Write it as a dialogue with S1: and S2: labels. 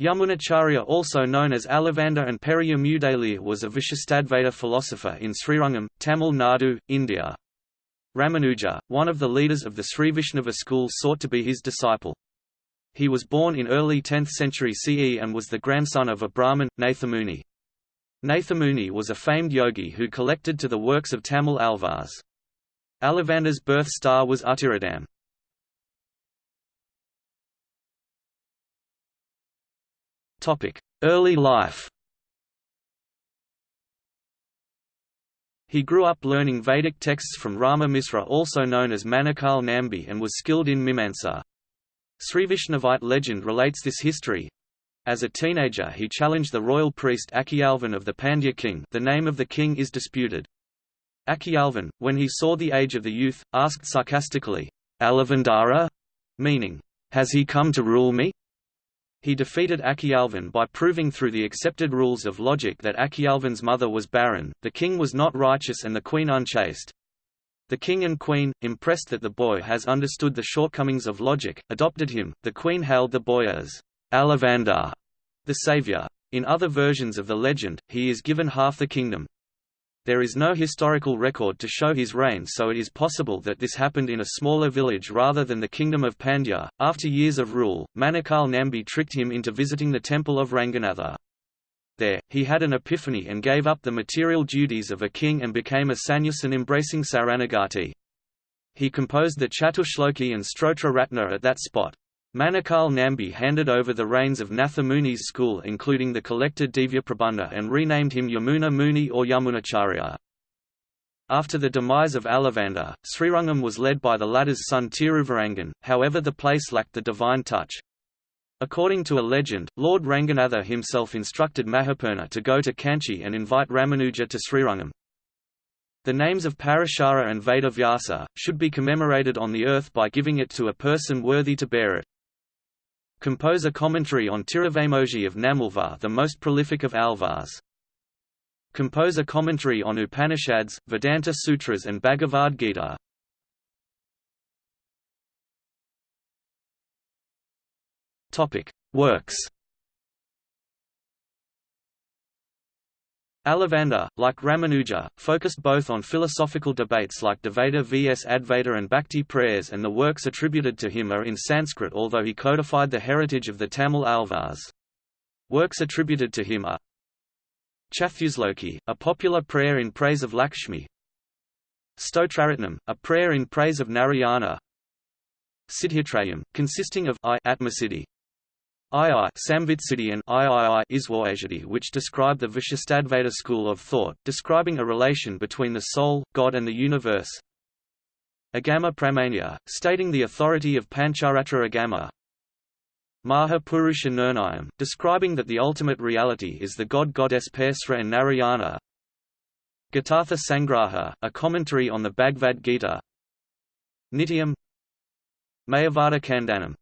S1: Yamunacharya also known as Alavanda and Periya Periyamudalaya was a Vishishtadvaita philosopher in Srirangam, Tamil Nadu, India. Ramanuja, one of the leaders of the Sri Vaishnava school sought to be his disciple. He was born in early 10th century CE and was the grandson of a Brahmin, Nathamuni. Nathamuni was a famed yogi who collected to the works of Tamil Alvars. Alavanda's birth star was Uttiradam. Early life He grew up learning Vedic texts from Rama Misra also known as Manakal Nambi and was skilled in Mimamsa. Srivaishnavite legend relates this history. As a teenager he challenged the royal priest Akiyalvan of the Pandya king the name of the king is disputed. Akiyalvan, when he saw the age of the youth, asked sarcastically, Alavandara? meaning, has he come to rule me? He defeated Akiyalvan by proving through the accepted rules of logic that Akiyalvan's mother was barren, the king was not righteous and the queen unchaste. The king and queen, impressed that the boy has understood the shortcomings of logic, adopted him. The queen hailed the boy as Alavandar, the savior. In other versions of the legend, he is given half the kingdom, there is no historical record to show his reign so it is possible that this happened in a smaller village rather than the kingdom of Pandya. After years of rule, Manakal Nambi tricked him into visiting the temple of Ranganatha. There, he had an epiphany and gave up the material duties of a king and became a sannyasin embracing Saranagati. He composed the Chatushloki and Stotra Ratna at that spot. Manakal Nambi handed over the reins of Nathamuni's school including the collected Divya Prabandha and renamed him Yamuna Muni or Yamunacharya. After the demise of Alavanda, Srirangam was led by the latter's son Tiruvarangan, however the place lacked the divine touch. According to a legend, Lord Ranganatha himself instructed Mahapurna to go to Kanchi and invite Ramanuja to Srirangam. The names of Parashara and Vedavyasa, should be commemorated on the earth by giving it to a person worthy to bear it. Compose a commentary on Tiruvaimoji of Nammalvar the most prolific of Alvars. Compose a commentary on Upanishads, Vedanta Sutras and Bhagavad Gita. Works Alavanda, like Ramanuja, focused both on philosophical debates like Dvaita vs Advaita and Bhakti prayers and the works attributed to him are in Sanskrit although he codified the heritage of the Tamil Alvars. Works attributed to him are Chathusloki, a popular prayer in praise of Lakshmi. Stotraratnam, a prayer in praise of Narayana. Siddhitrayam, consisting of I Atmasiddhi, II Samvitsiddhi and III Iswaasiddhi which describe the Vishishtadvaita school of thought, describing a relation between the soul, God and the universe. Agama Pramanya, stating the authority of Pancharatra Agama. Maha Purusha Nirnayam, describing that the ultimate reality is the god-goddess Persra and Narayana. Gitartha Sangraha, a commentary on the Bhagavad Gita. Nityam Mayavada Kandanam